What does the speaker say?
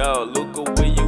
Yo, Luca, where you